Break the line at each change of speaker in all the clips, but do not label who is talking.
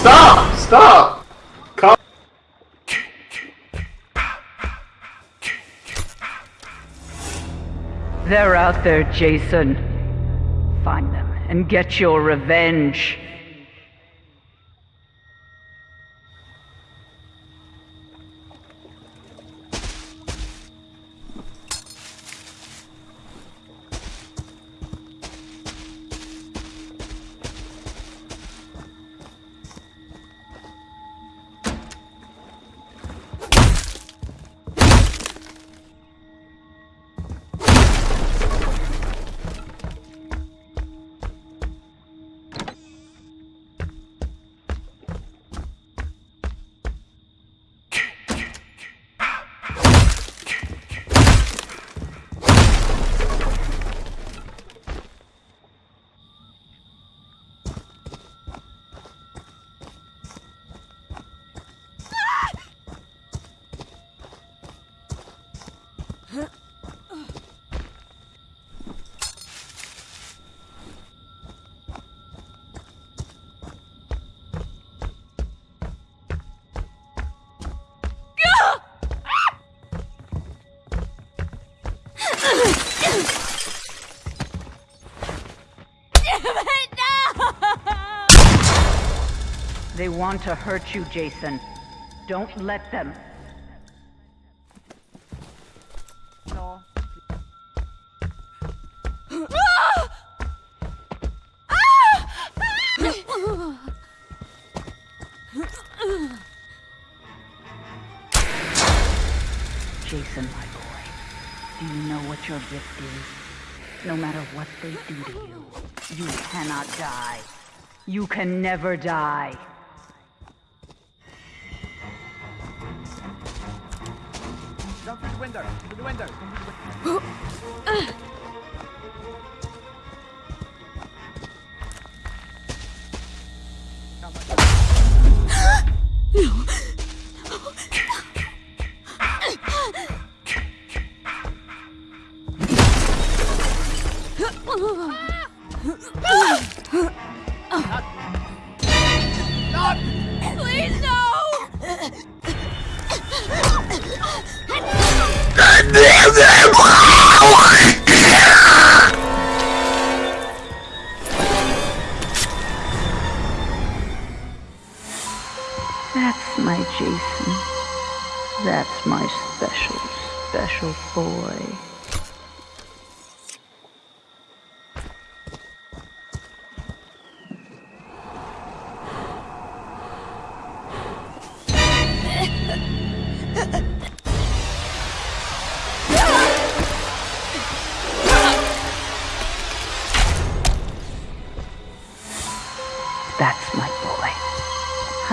Stop! Stop!
They're out there, Jason. Find them and get your revenge. Want to hurt you, Jason. Don't let them. Jason, my boy, do you know what your gift is? No matter what they do to you, you cannot die. You can never die.
Window. Through the window.
Jason. That's my special, special boy.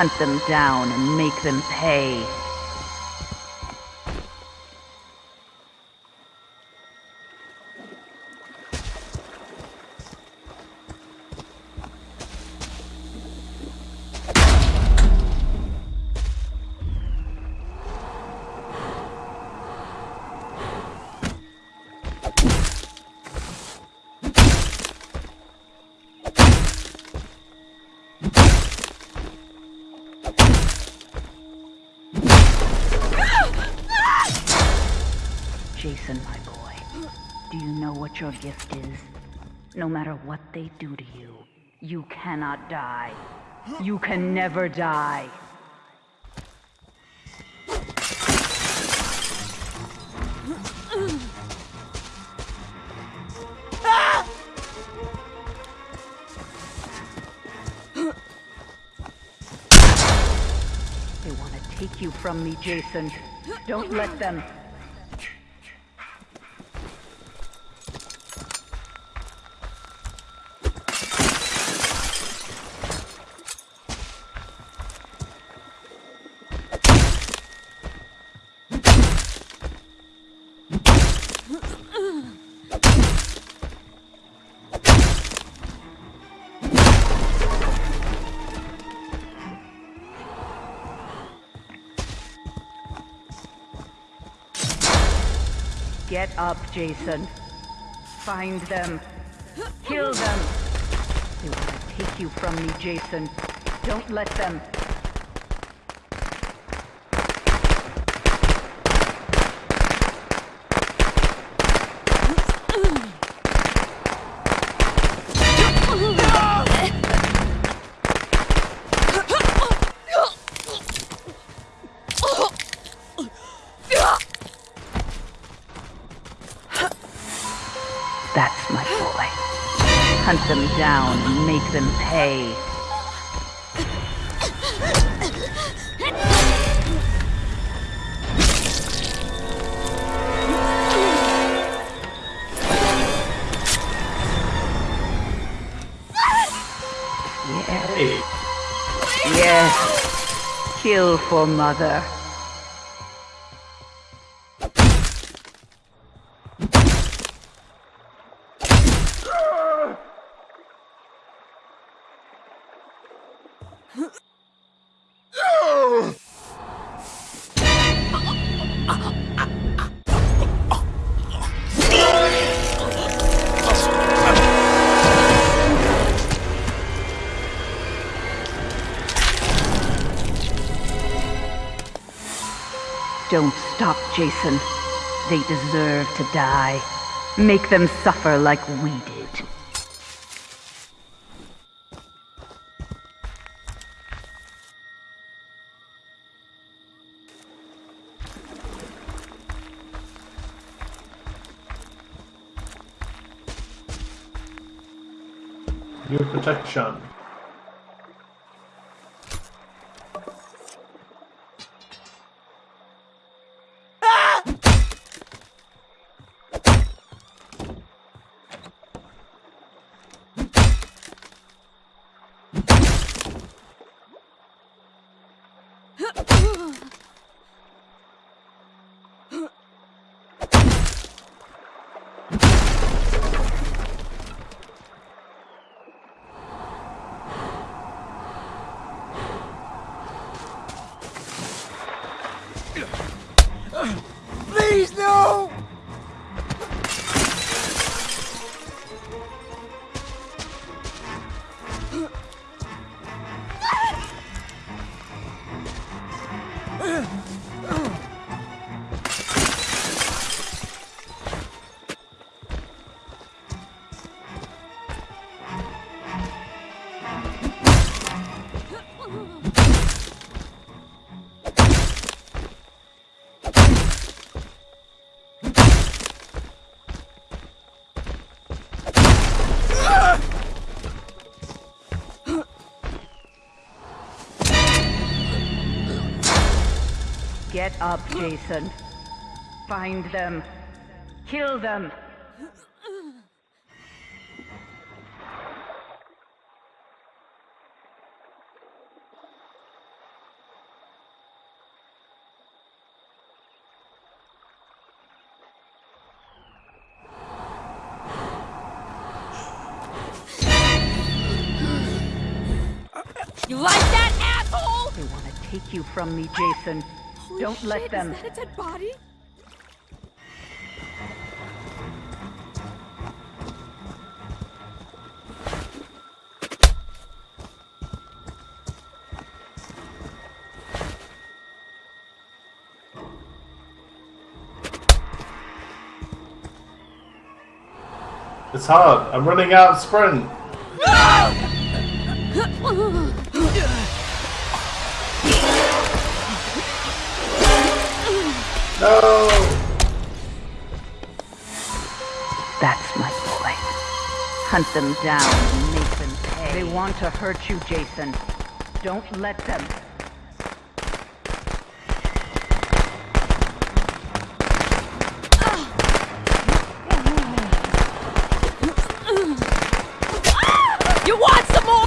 Hunt them down and make them pay. Jason, my boy, do you know what your gift is? No matter what they do to you, you cannot die. You can never die. They want to take you from me, Jason. Don't let them. Get up, Jason. Find them. Kill them. They want to take you from me, Jason. Don't let them. Them down and make them pay. Yes, yes. Kill for mother. Don't stop, Jason. They deserve to die. Make them suffer like we did.
your protection.
Please, no!
Get up, Jason. Find them. Kill them.
You like that, asshole?
They want to take you from me, Jason.
Holy
Don't let
shit,
them.
Is that a dead body?
It's hard. I'm running out of sprint. No.
That's my boy. Hunt them down and make them pay. They want to hurt you, Jason. Don't let them.
You want some more?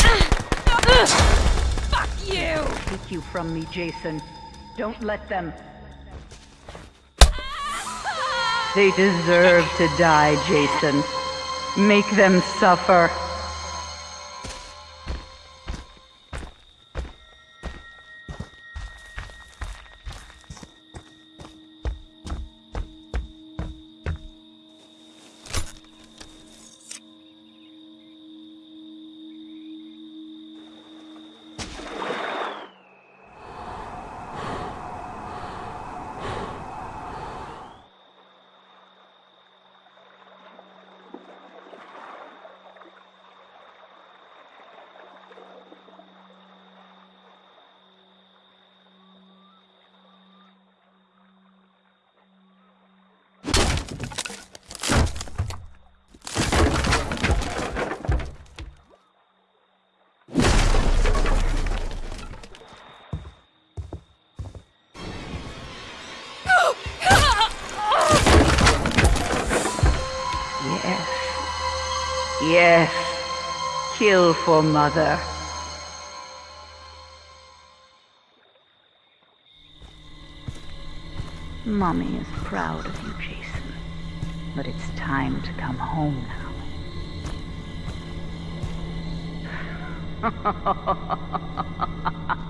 Fuck you!
Take you from me, Jason. Don't let them. They deserve to die, Jason. Make them suffer. Yes. Kill for mother. Mommy is proud of you, Jason. But it's time to come home now.